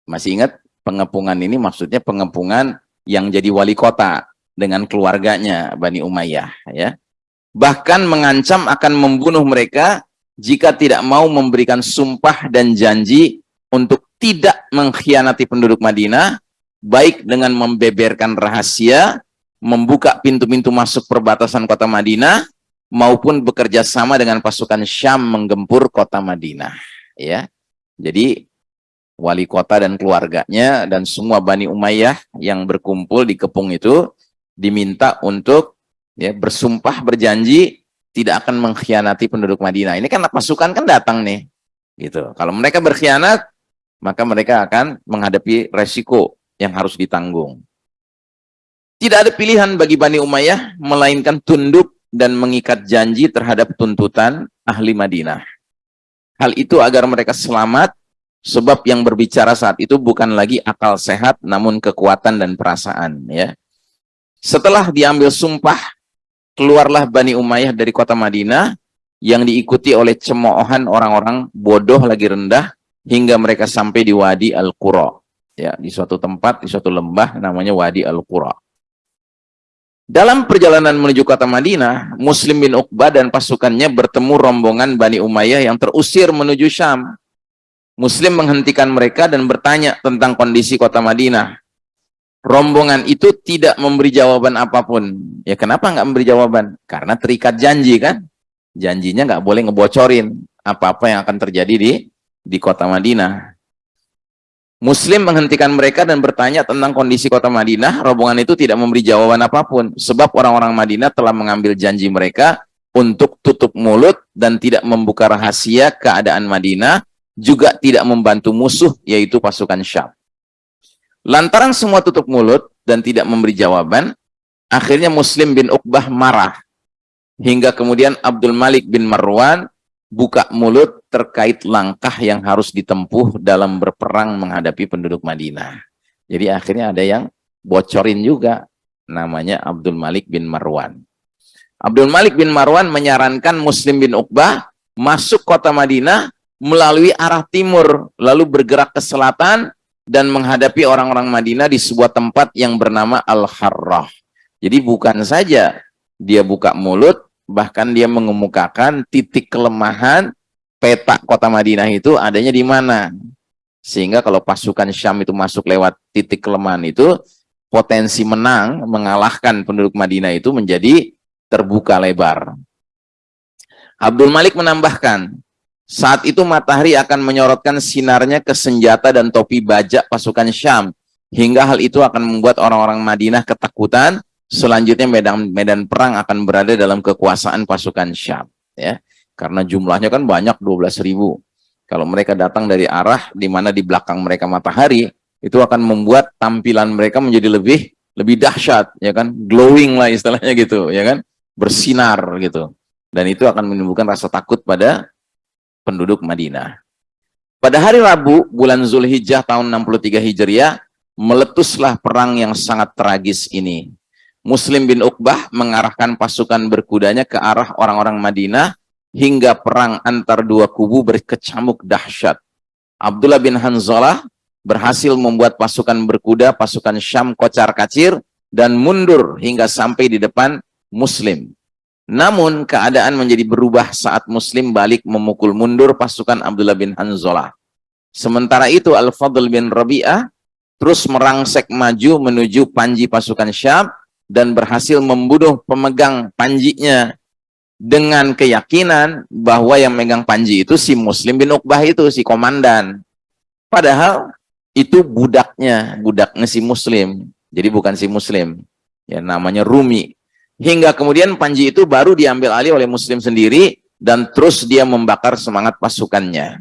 Masih ingat pengepungan ini maksudnya pengepungan yang jadi wali kota dengan keluarganya Bani Umayyah. Ya. Bahkan mengancam akan membunuh mereka jika tidak mau memberikan sumpah dan janji untuk tidak mengkhianati penduduk Madinah, baik dengan membeberkan rahasia membuka pintu-pintu masuk perbatasan kota Madinah maupun bekerja sama dengan pasukan Syam menggempur kota Madinah ya. Jadi wali kota dan keluarganya dan semua Bani Umayyah yang berkumpul di kepung itu diminta untuk ya bersumpah berjanji tidak akan mengkhianati penduduk Madinah ini kan pasukan kan datang nih gitu kalau mereka berkhianat maka mereka akan menghadapi resiko yang harus ditanggung tidak ada pilihan bagi Bani Umayyah melainkan tunduk dan mengikat janji terhadap tuntutan ahli Madinah. Hal itu agar mereka selamat sebab yang berbicara saat itu bukan lagi akal sehat namun kekuatan dan perasaan ya. Setelah diambil sumpah keluarlah Bani Umayyah dari kota Madinah yang diikuti oleh cemoohan orang-orang bodoh lagi rendah hingga mereka sampai di Wadi Al-Qura ya di suatu tempat di suatu lembah namanya Wadi Al-Qura dalam perjalanan menuju kota Madinah, Muslim bin Uqbah dan pasukannya bertemu rombongan Bani Umayyah yang terusir menuju Syam. Muslim menghentikan mereka dan bertanya tentang kondisi kota Madinah. Rombongan itu tidak memberi jawaban apa pun. Ya kenapa nggak memberi jawaban? Karena terikat janji kan. Janjinya nggak boleh ngebocorin apa-apa yang akan terjadi di di kota Madinah. Muslim menghentikan mereka dan bertanya tentang kondisi kota Madinah. Rombongan itu tidak memberi jawaban apa pun. Sebab orang-orang Madinah telah mengambil janji mereka untuk tutup mulut dan tidak membuka rahasia keadaan Madinah. Juga tidak membantu musuh, yaitu pasukan Syam. Lantaran semua tutup mulut dan tidak memberi jawaban, akhirnya Muslim bin Uqbah marah. Hingga kemudian Abdul Malik bin Marwan buka mulut terkait langkah yang harus ditempuh dalam berperang menghadapi penduduk Madinah. Jadi akhirnya ada yang bocorin juga namanya Abdul Malik bin Marwan. Abdul Malik bin Marwan menyarankan Muslim bin Uqbah masuk kota Madinah melalui arah timur lalu bergerak ke selatan dan menghadapi orang-orang Madinah di sebuah tempat yang bernama Al-Harrah. Jadi bukan saja dia buka mulut bahkan dia mengemukakan titik kelemahan peta kota Madinah itu adanya di mana. Sehingga kalau pasukan Syam itu masuk lewat titik kelemahan itu, potensi menang mengalahkan penduduk Madinah itu menjadi terbuka lebar. Abdul Malik menambahkan, saat itu matahari akan menyorotkan sinarnya ke senjata dan topi bajak pasukan Syam, hingga hal itu akan membuat orang-orang Madinah ketakutan Selanjutnya medan medan perang akan berada dalam kekuasaan pasukan Syam, ya. Karena jumlahnya kan banyak 12.000. Kalau mereka datang dari arah di mana di belakang mereka matahari, itu akan membuat tampilan mereka menjadi lebih lebih dahsyat, ya kan? Glowing lah istilahnya gitu, ya kan? Bersinar gitu. Dan itu akan menimbulkan rasa takut pada penduduk Madinah. Pada hari Rabu, bulan Zulhijjah tahun 63 Hijriah, meletuslah perang yang sangat tragis ini. Muslim bin Uqbah mengarahkan pasukan berkudanya ke arah orang-orang Madinah hingga perang antar dua kubu berkecamuk dahsyat. Abdullah bin Hanzalah berhasil membuat pasukan berkuda, pasukan Syam kocar-kacir dan mundur hingga sampai di depan Muslim. Namun keadaan menjadi berubah saat Muslim balik memukul mundur pasukan Abdullah bin Hanzalah. Sementara itu Al-Fadl bin Rabi'ah terus merangsek maju menuju panji pasukan Syam dan berhasil membunuh pemegang panjinya dengan keyakinan bahwa yang megang panji itu si Muslim bin Uqbah itu, si komandan. Padahal itu budaknya, budaknya si Muslim. Jadi bukan si Muslim. Ya namanya Rumi. Hingga kemudian panji itu baru diambil alih oleh Muslim sendiri dan terus dia membakar semangat pasukannya.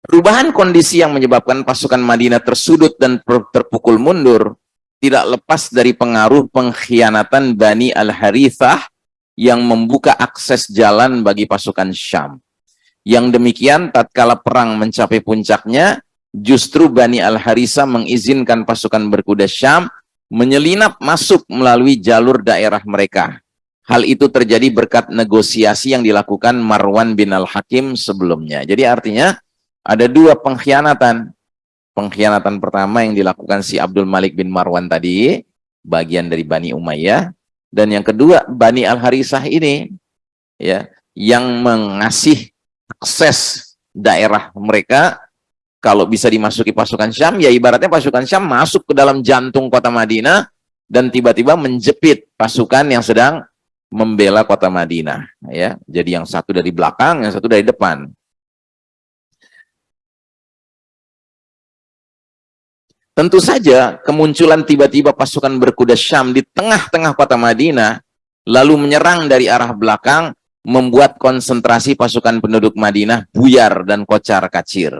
Perubahan kondisi yang menyebabkan pasukan Madinah tersudut dan terpukul mundur tidak lepas dari pengaruh pengkhianatan Bani Al-Harithah yang membuka akses jalan bagi pasukan Syam. Yang demikian tatkala perang mencapai puncaknya, justru Bani Al-Harithah mengizinkan pasukan berkuda Syam menyelinap masuk melalui jalur daerah mereka. Hal itu terjadi berkat negosiasi yang dilakukan Marwan bin Al-Hakim sebelumnya. Jadi artinya ada dua pengkhianatan. Pengkhianatan pertama yang dilakukan si Abdul Malik bin Marwan tadi, bagian dari Bani Umayyah. Dan yang kedua, Bani Al-Harisah ini, ya yang mengasih akses daerah mereka kalau bisa dimasuki pasukan Syam, ya ibaratnya pasukan Syam masuk ke dalam jantung kota Madinah dan tiba-tiba menjepit pasukan yang sedang membela kota Madinah. Ya, jadi yang satu dari belakang, yang satu dari depan. Tentu saja kemunculan tiba-tiba pasukan berkuda Syam di tengah-tengah kota Madinah, lalu menyerang dari arah belakang, membuat konsentrasi pasukan penduduk Madinah buyar dan kocar kacir.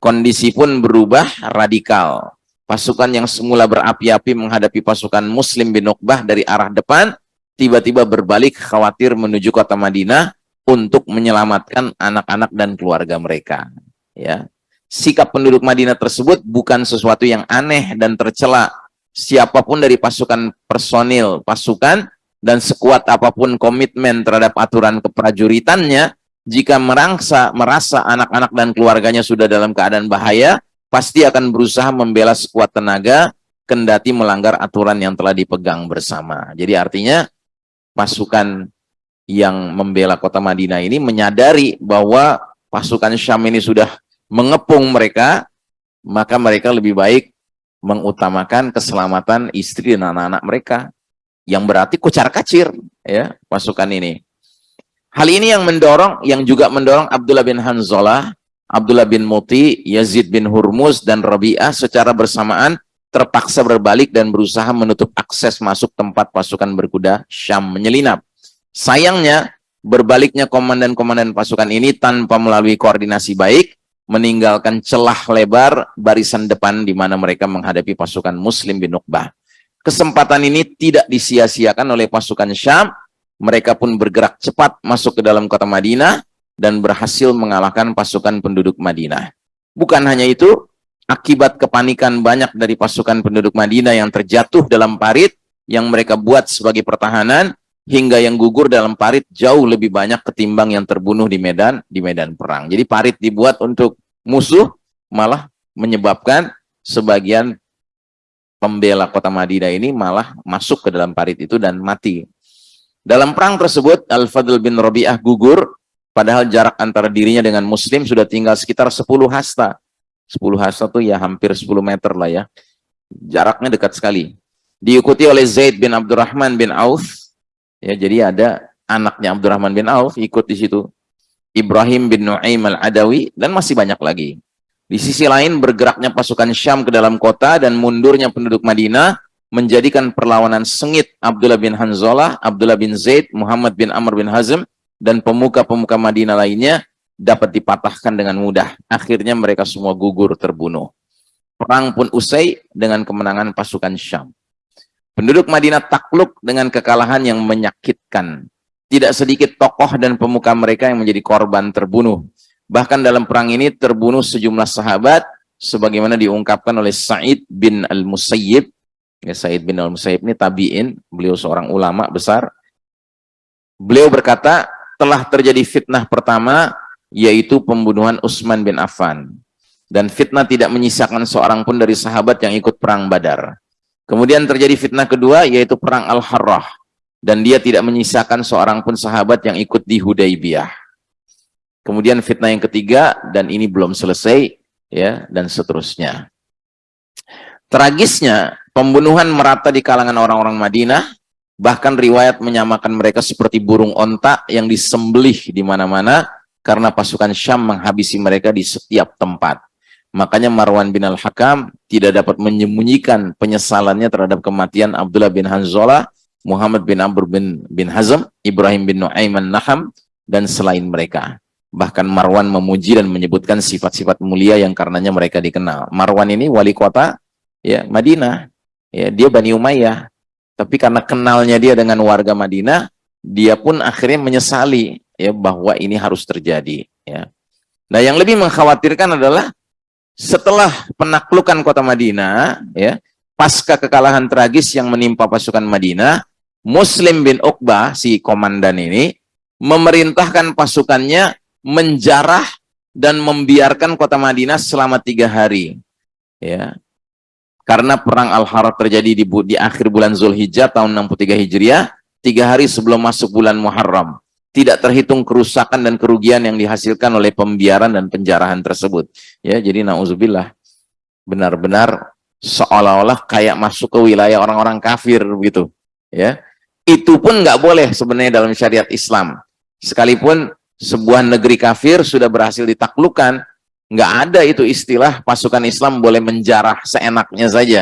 Kondisi pun berubah radikal. Pasukan yang semula berapi-api menghadapi pasukan Muslim bin Uqbah dari arah depan, tiba-tiba berbalik khawatir menuju kota Madinah untuk menyelamatkan anak-anak dan keluarga mereka. Ya, sikap penduduk Madinah tersebut bukan sesuatu yang aneh dan tercela. Siapa pun dari pasukan personil, pasukan, dan sekuat apa pun komitmen terhadap aturan keprajuritannya, jika merangsa, merasa anak-anak dan keluarganya sudah dalam keadaan bahaya, pasti akan berusaha membela sekuat tenaga, kendati melanggar aturan yang telah dipegang bersama. Jadi artinya, pasukan yang membela kota Madinah ini menyadari bahwa pasukan Syam ini sudah mengepung mereka, maka mereka lebih baik mengutamakan keselamatan istri dan anak-anak mereka. Yang berarti kucar kacir ya pasukan ini. Hal ini yang mendorong, yang juga mendorong Abdullah bin Hanzalah, Abdullah bin Muti, Yazid bin Hurmuz, dan Rabi'ah secara bersamaan terpaksa berbalik dan berusaha menutup akses masuk tempat pasukan berkuda Syam menyelinap. Sayangnya, berbaliknya komandan-komandan pasukan ini tanpa melalui koordinasi baik, meninggalkan celah lebar barisan depan di mana mereka menghadapi pasukan Muslim bin Uqbah. Kesempatan ini tidak disia-siakan oleh pasukan Syam. Mereka pun bergerak cepat masuk ke dalam kota Madinah dan berhasil mengalahkan pasukan penduduk Madinah. Bukan hanya itu, akibat kepanikan banyak dari pasukan penduduk Madinah yang terjatuh dalam parit yang mereka buat sebagai pertahanan, hingga yang gugur dalam parit jauh lebih banyak ketimbang yang terbunuh di medan di medan perang. Jadi parit dibuat untuk musuh malah menyebabkan sebagian pembela kota Madinah ini malah masuk ke dalam parit itu dan mati. Dalam perang tersebut Al-Fadl bin Rabi'ah gugur padahal jarak antara dirinya dengan muslim sudah tinggal sekitar 10 hasta. 10 hasta itu ya hampir 10 meter lah ya. Jaraknya dekat sekali. Diikuti oleh Zaid bin Abdurrahman bin Auf. Ya, jadi ada anaknya Abdurrahman bin Auf ikut di situ. Ibrahim bin Nu'aim al-Adawi, dan masih banyak lagi. Di sisi lain, bergeraknya pasukan Syam ke dalam kota dan mundurnya penduduk Madinah menjadikan perlawanan sengit Abdullah bin Hanzalah, Abdullah bin Zaid, Muhammad bin Amr bin Hazm, dan pemuka-pemuka Madinah lainnya dapat dipatahkan dengan mudah. Akhirnya mereka semua gugur terbunuh. Perang pun usai dengan kemenangan pasukan Syam. Penduduk Madinah takluk dengan kekalahan yang menyakitkan tidak sedikit tokoh dan pemuka mereka yang menjadi korban terbunuh. Bahkan dalam perang ini terbunuh sejumlah sahabat sebagaimana diungkapkan oleh Sa'id bin Al-Musayyib. Ya, Sa'id bin Al-Musayyib ini tabi'in, beliau seorang ulama besar. Beliau berkata, telah terjadi fitnah pertama yaitu pembunuhan Utsman bin Affan. Dan fitnah tidak menyisakan seorang pun dari sahabat yang ikut perang Badar. Kemudian terjadi fitnah kedua yaitu perang Al-Harrah dan dia tidak menyisakan seorang pun sahabat yang ikut di Hudaybiyah. Kemudian fitnah yang ketiga dan ini belum selesai ya dan seterusnya. Tragisnya pembunuhan merata di kalangan orang-orang Madinah bahkan riwayat menyamakan mereka seperti burung onta yang disembelih di mana-mana karena pasukan Syam menghabisi mereka di setiap tempat. Makanya Marwan bin Al-Hakam tidak dapat menyembunyikan penyesalannya terhadap kematian Abdullah bin Hanzalah, Muhammad bin Amr bin, bin Hazm, Ibrahim bin Nu'aiman Naham, dan selain mereka. Bahkan Marwan memuji dan menyebutkan sifat-sifat mulia yang karenanya mereka dikenal. Marwan ini wali kota ya Madinah. Ya, dia Bani Umayyah. Tapi karena kenalnya dia dengan warga Madinah, dia pun akhirnya menyesali ya bahwa ini harus terjadi ya. Nah, yang lebih mengkhawatirkan adalah setelah penaklukan kota Madinah ya, pasca kekalahan tragis yang menimpa pasukan Madinah, Muslim bin Uqbah si komandan ini memerintahkan pasukannya menjarah dan membiarkan kota Madinah selama tiga hari ya karena perang Al-Harah terjadi di, di akhir bulan Zulhijjah tahun 63 Hijriah tiga hari sebelum masuk bulan Muharram tidak terhitung kerusakan dan kerugian yang dihasilkan oleh pembiaran dan penjarahan tersebut. Ya, jadi nauzubillah benar-benar seolah-olah kayak masuk ke wilayah orang-orang kafir begitu. Ya. Itu pun nggak boleh sebenarnya dalam syariat Islam. Sekalipun sebuah negeri kafir sudah berhasil ditaklukkan, nggak ada itu istilah pasukan Islam boleh menjarah seenaknya saja.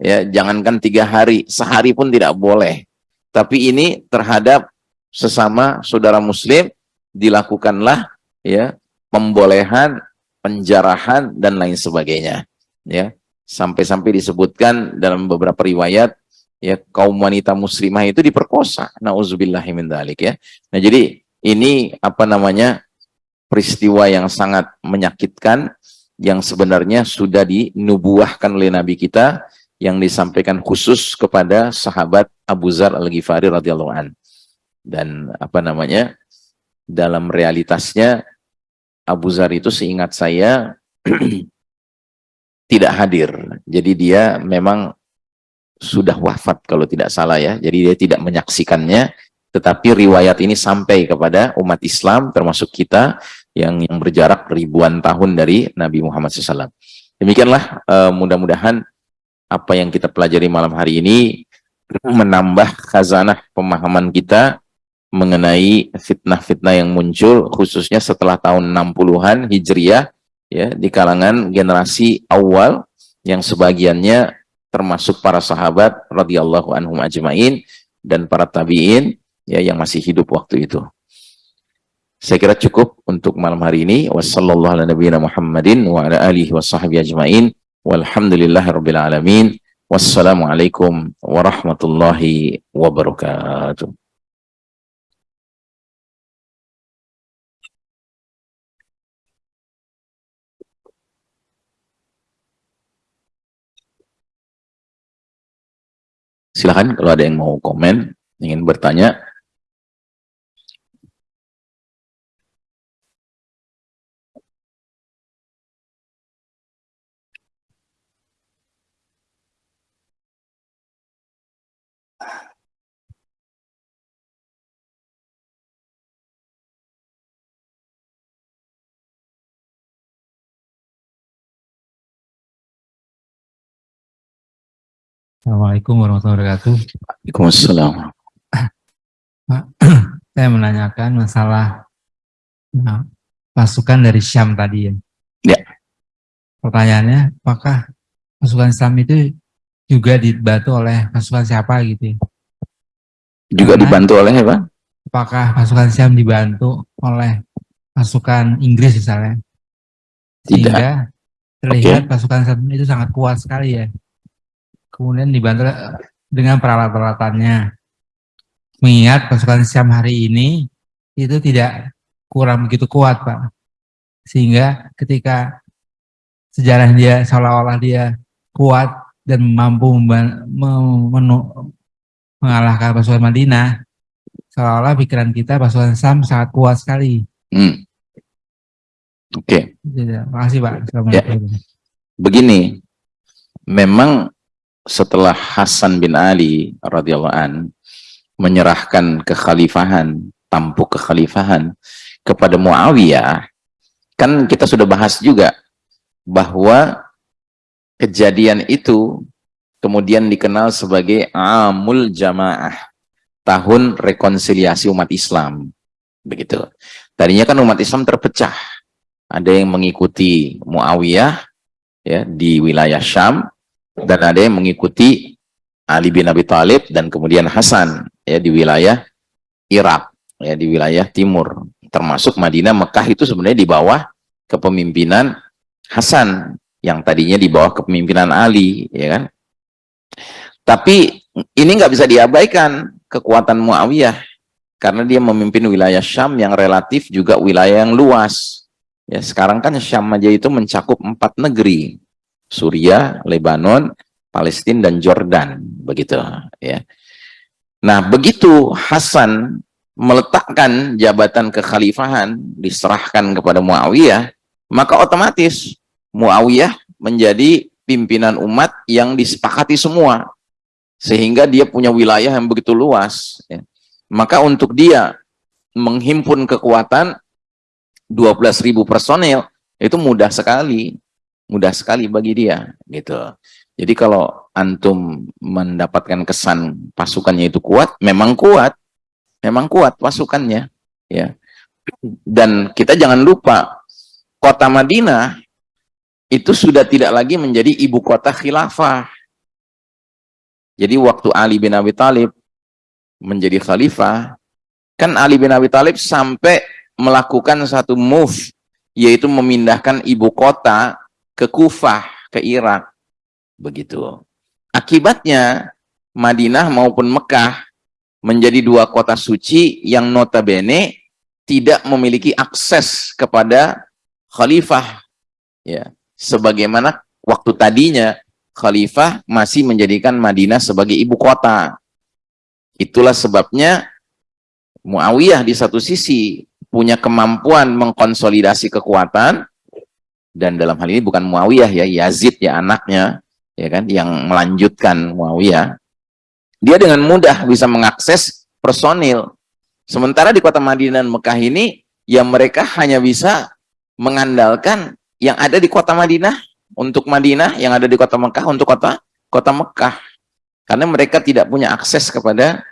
Ya, jangankan tiga hari, sehari pun tidak boleh. Tapi ini terhadap sesama saudara muslim dilakukanlah ya pembolehan, penjarahan dan lain sebagainya ya. Sampai-sampai disebutkan dalam beberapa riwayat ya kaum wanita muslimah itu diperkosa. Nauzubillahi min dzalik ya. Nah, jadi ini apa namanya? Peristiwa yang sangat menyakitkan yang sebenarnya sudah dinubuahkan oleh nabi kita yang disampaikan khusus kepada sahabat Abu Zar Al-Ghifari radhiyallahu an. Dan apa namanya dalam realitasnya Abu Zar itu seingat saya tidak hadir. Jadi dia memang sudah wafat kalau tidak salah ya. Jadi dia tidak menyaksikannya. Tetapi riwayat ini sampai kepada umat Islam termasuk kita yang yang berjarak ribuan tahun dari Nabi Muhammad SAW demikianlah uh, mudah-mudahan apa yang kita pelajari malam hari ini menambah khazanah pemahaman kita mengenai fitnah-fitnah yang muncul khususnya setelah tahun 60-an Hijriah ya di kalangan generasi awal yang sebagiannya termasuk para sahabat radhiyallahu anhum ajmain dan para tabi'in ya yang masih hidup waktu itu. Saya kira cukup untuk malam hari ini. Wassalamualaikum warahmatullahi wabarakatuh. Silahkan kalau ada yang mau komen, ingin bertanya. Assalamualaikum warahmatullahi wabarakatuh. Waalaikumsalam. Pak, saya menanyakan masalah nah, pasukan dari Syam tadi ya. Ya. Pertanyaannya, apakah pasukan Islam itu juga dibantu oleh pasukan siapa gitu ya? Juga Karena, dibantu oleh apa? Apakah pasukan Syam dibantu oleh pasukan Inggris misalnya? Sehingga Tidak. terlihat okay. pasukan Islam itu sangat kuat sekali ya kemudian dibantu dengan peralatan-peralatannya. mengingat pasukan Syam hari ini itu tidak kurang begitu kuat Pak. Sehingga ketika sejarah dia seolah-olah dia kuat dan mampu mengalahkan pasukan Madinah, seolah-olah pikiran kita pasukan Syam sangat kuat sekali. Hmm. Oke. Okay. Terima kasih Pak. Ya. Begini, memang setelah Hasan bin Ali radhiyallahu an menyerahkan kekhalifahan, tampuk kekhalifahan kepada Muawiyah, kan kita sudah bahas juga bahwa kejadian itu kemudian dikenal sebagai Amul Jamaah, tahun rekonsiliasi umat Islam. Begitu. Tadinya kan umat Islam terpecah. Ada yang mengikuti Muawiyah ya di wilayah Syam dan ada yang mengikuti Ali bin Abi Thalib dan kemudian Hasan ya di wilayah Irak ya di wilayah timur. Termasuk Madinah Mekah itu sebenarnya di bawah kepemimpinan Hasan yang tadinya di bawah kepemimpinan Ali ya kan? Tapi ini nggak bisa diabaikan kekuatan Muawiyah. Karena dia memimpin wilayah Syam yang relatif juga wilayah yang luas. Ya sekarang kan Syam aja itu mencakup empat negeri Suriah, Lebanon, Palestina dan Jordan begitu ya. Nah, begitu Hasan meletakkan jabatan kekhalifahan diserahkan kepada Muawiyah, maka otomatis Muawiyah menjadi pimpinan umat yang disepakati semua. Sehingga dia punya wilayah yang begitu luas. Ya. Maka untuk dia menghimpun kekuatan 12.000 personel itu mudah sekali. Mudah sekali bagi dia gitu. Jadi kalau antum mendapatkan kesan pasukannya itu kuat, memang kuat. Memang kuat pasukannya, ya. Dan kita jangan lupa kota Madinah itu sudah tidak lagi menjadi ibu kota khilafah. Jadi waktu Ali bin Abi Thalib menjadi khalifah, kan Ali bin Abi Thalib sampai melakukan satu move, yaitu memindahkan ibu kota ke Kufah, ke Irak Begitu. Akibatnya Madinah maupun Mekah menjadi dua kota suci yang notabene tidak memiliki akses kepada khalifah. Ya, sebagaimana waktu tadinya khalifah masih menjadikan Madinah sebagai ibu kota. Itulah sebabnya Muawiyah di satu sisi punya kemampuan mengkonsolidasi kekuatan dan dalam hal ini bukan Muawiyah ya Yazid ya anaknya ya kan yang melanjutkan Muawiyah. Dia dengan mudah bisa mengakses personil. Sementara di kota Madinah dan Mekah ini yang mereka hanya bisa mengandalkan yang ada di kota Madinah untuk Madinah yang ada di kota Mekah untuk kota kota Mekah. Karena mereka tidak punya akses kepada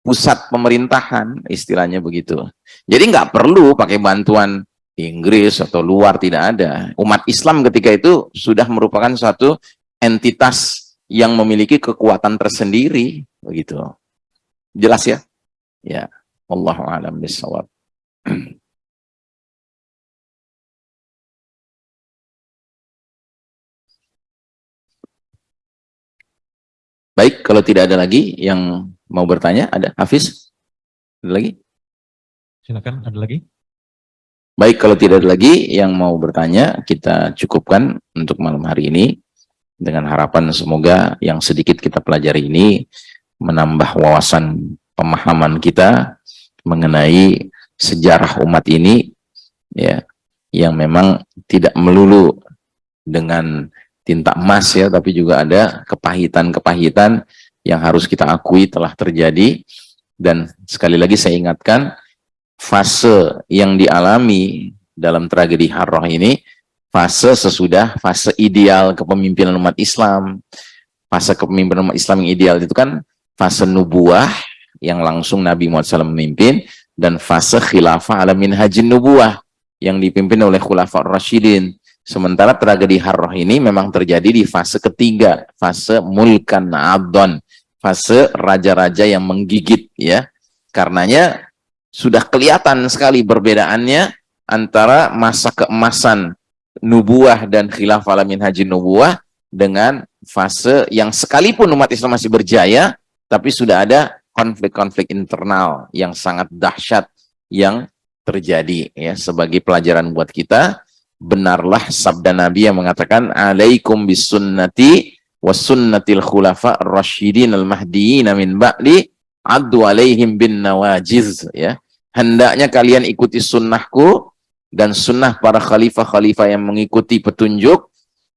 pusat pemerintahan istilahnya begitu. Jadi nggak perlu pakai bantuan Inggris atau luar tidak ada. Umat Islam ketika itu sudah merupakan suatu entitas yang memiliki kekuatan tersendiri begitu. Jelas ya? Ya. Allahu a'lam bishawab. Baik, kalau tidak ada lagi yang mau bertanya, ada Hafiz? Ada lagi? Silakan, ada lagi? Baik, kalau tidak ada lagi yang mau bertanya, kita cukupkan untuk malam hari ini. Dengan harapan semoga yang sedikit kita pelajari ini menambah wawasan pemahaman kita mengenai sejarah umat ini ya yang memang tidak melulu dengan tinta emas ya tapi juga ada kepahitan-kepahitan yang harus kita akui telah terjadi dan sekali lagi saya ingatkan fase yang dialami dalam tragedi Harroh ini fase sesudah fase ideal kepemimpinan umat Islam. Fase kepemimpinan umat Islam yang ideal itu kan fase nubuah yang langsung Nabi Muhammad SAW memimpin dan fase khilafah alamin hajin nubuah yang dipimpin oleh khulafah Rashidin sementara tragedi Harroh ini memang terjadi di fase ketiga fase mulkan adon fase raja-raja yang menggigit ya. Karenanya sudah kelihatan sekali perbedaannya antara masa keemasan nubuah dan khilaf alamin haji nubuah dengan fase yang sekalipun umat Islam masih berjaya tapi sudah ada konflik-konflik internal yang sangat dahsyat yang terjadi ya. Sebagai pelajaran buat kita benarlah sabda Nabi yang mengatakan alaikum bisunnati wasunnatil khulafa rasyidin al-mahdiyin min ba'li addu alaihim bin nawajiz ya. Hendaknya kalian ikuti sunnahku dan sunnah para khalifah-khalifah yang mengikuti petunjuk.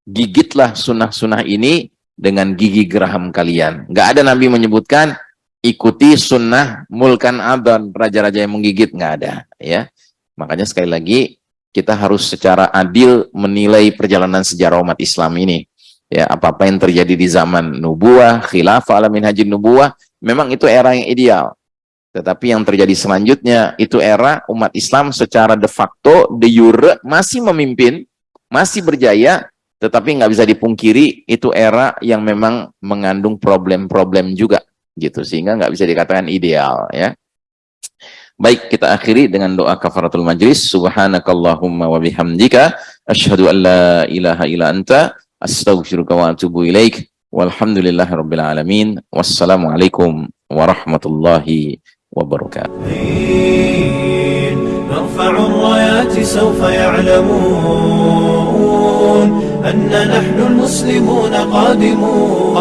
Gigitlah sunnah-sunnah ini dengan gigi geraham kalian. Nggak ada Nabi menyebutkan ikuti sunnah mulkan adan raja-raja yang menggigit nggak ada ya. Makanya sekali lagi kita harus secara adil menilai perjalanan sejarah umat Islam ini ya. Apa-apa yang terjadi di zaman nubuah khilafah alamin haji nubuah memang itu era yang ideal. Tetapi yang terjadi selanjutnya itu era umat Islam secara de facto de jure masih memimpin masih berjaya tetapi nggak bisa dipungkiri itu era yang memang mengandung problem-problem juga gitu. Sehingga nggak bisa dikatakan ideal ya. Baik kita akhiri dengan doa kafaratul majlis. Subhanakallahumma wa bihamdika asyhadu an la ilaha illa anta astaghfiruka wa atubu ilaik والحمد لله رب العالمين. والسلام عليكم ورحمة الله وبركاته نرفع الرايات سوف يعلمون أن نحن المسلمون قادمون,